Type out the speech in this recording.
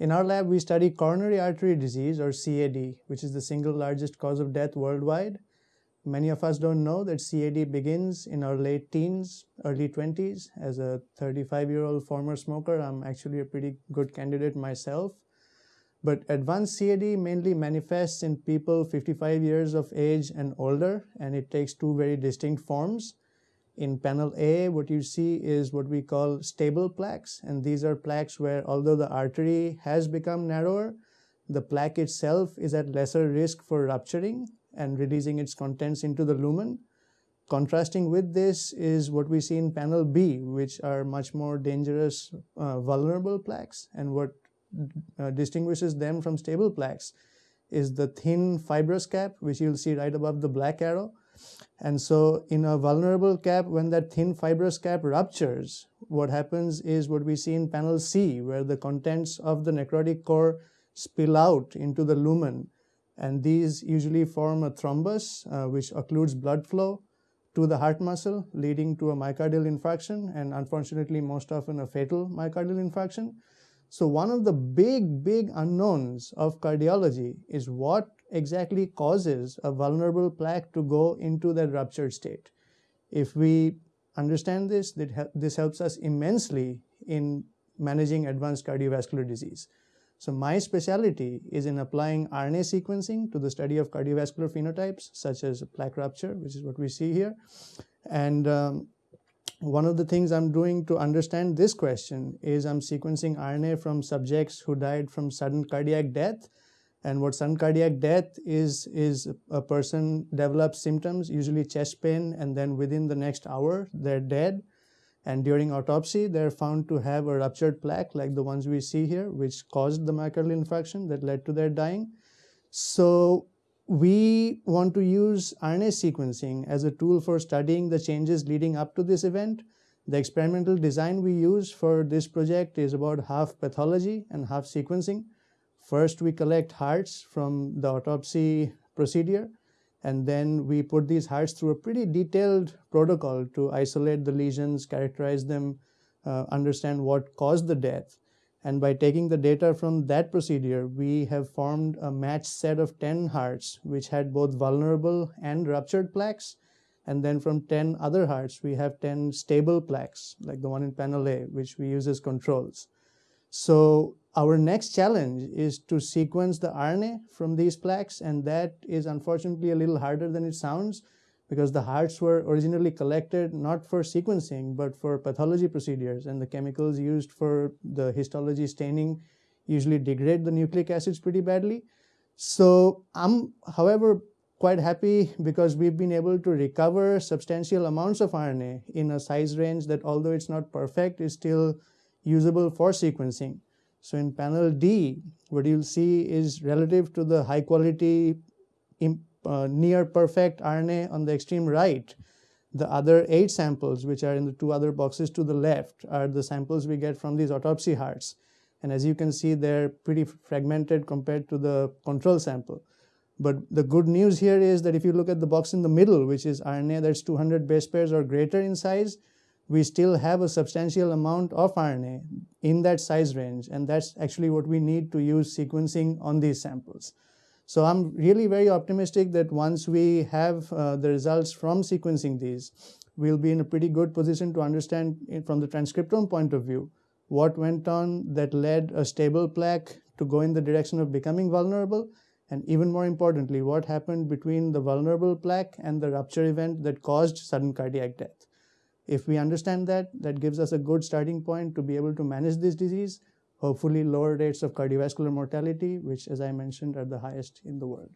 In our lab, we study coronary artery disease or CAD, which is the single largest cause of death worldwide. Many of us don't know that CAD begins in our late teens, early 20s. As a 35 year old former smoker, I'm actually a pretty good candidate myself. But advanced CAD mainly manifests in people 55 years of age and older, and it takes two very distinct forms. In panel A, what you see is what we call stable plaques, and these are plaques where although the artery has become narrower, the plaque itself is at lesser risk for rupturing and releasing its contents into the lumen. Contrasting with this is what we see in panel B, which are much more dangerous uh, vulnerable plaques. And what uh, distinguishes them from stable plaques is the thin fibrous cap, which you'll see right above the black arrow. And so in a vulnerable cap, when that thin fibrous cap ruptures, what happens is what we see in panel C, where the contents of the necrotic core spill out into the lumen. And these usually form a thrombus, uh, which occludes blood flow to the heart muscle, leading to a myocardial infarction, and unfortunately, most often a fatal myocardial infarction. So one of the big, big unknowns of cardiology is what exactly causes a vulnerable plaque to go into that ruptured state. If we understand this, this helps us immensely in managing advanced cardiovascular disease. So my specialty is in applying RNA sequencing to the study of cardiovascular phenotypes such as plaque rupture, which is what we see here. And um, one of the things I'm doing to understand this question is I'm sequencing RNA from subjects who died from sudden cardiac death. And what sudden cardiac death is, is a person develops symptoms, usually chest pain, and then within the next hour, they're dead. And during autopsy, they're found to have a ruptured plaque like the ones we see here, which caused the myocardial infarction that led to their dying. So we want to use RNA sequencing as a tool for studying the changes leading up to this event. The experimental design we use for this project is about half pathology and half sequencing. First, we collect hearts from the autopsy procedure, and then we put these hearts through a pretty detailed protocol to isolate the lesions, characterize them, uh, understand what caused the death. And by taking the data from that procedure, we have formed a matched set of 10 hearts, which had both vulnerable and ruptured plaques. And then from 10 other hearts, we have 10 stable plaques, like the one in panel A, which we use as controls. So our next challenge is to sequence the RNA from these plaques, and that is unfortunately a little harder than it sounds because the hearts were originally collected not for sequencing but for pathology procedures and the chemicals used for the histology staining usually degrade the nucleic acids pretty badly. So I'm, however, quite happy because we've been able to recover substantial amounts of RNA in a size range that although it's not perfect is still usable for sequencing. So in panel D, what you'll see is relative to the high quality uh, near perfect RNA on the extreme right. The other eight samples, which are in the two other boxes to the left, are the samples we get from these autopsy hearts. And as you can see, they're pretty fragmented compared to the control sample. But the good news here is that if you look at the box in the middle, which is RNA that's 200 base pairs or greater in size, we still have a substantial amount of RNA in that size range. And that's actually what we need to use sequencing on these samples. So I'm really very optimistic that once we have uh, the results from sequencing these, we'll be in a pretty good position to understand from the transcriptome point of view what went on that led a stable plaque to go in the direction of becoming vulnerable and even more importantly what happened between the vulnerable plaque and the rupture event that caused sudden cardiac death. If we understand that, that gives us a good starting point to be able to manage this disease hopefully lower rates of cardiovascular mortality, which as I mentioned are the highest in the world.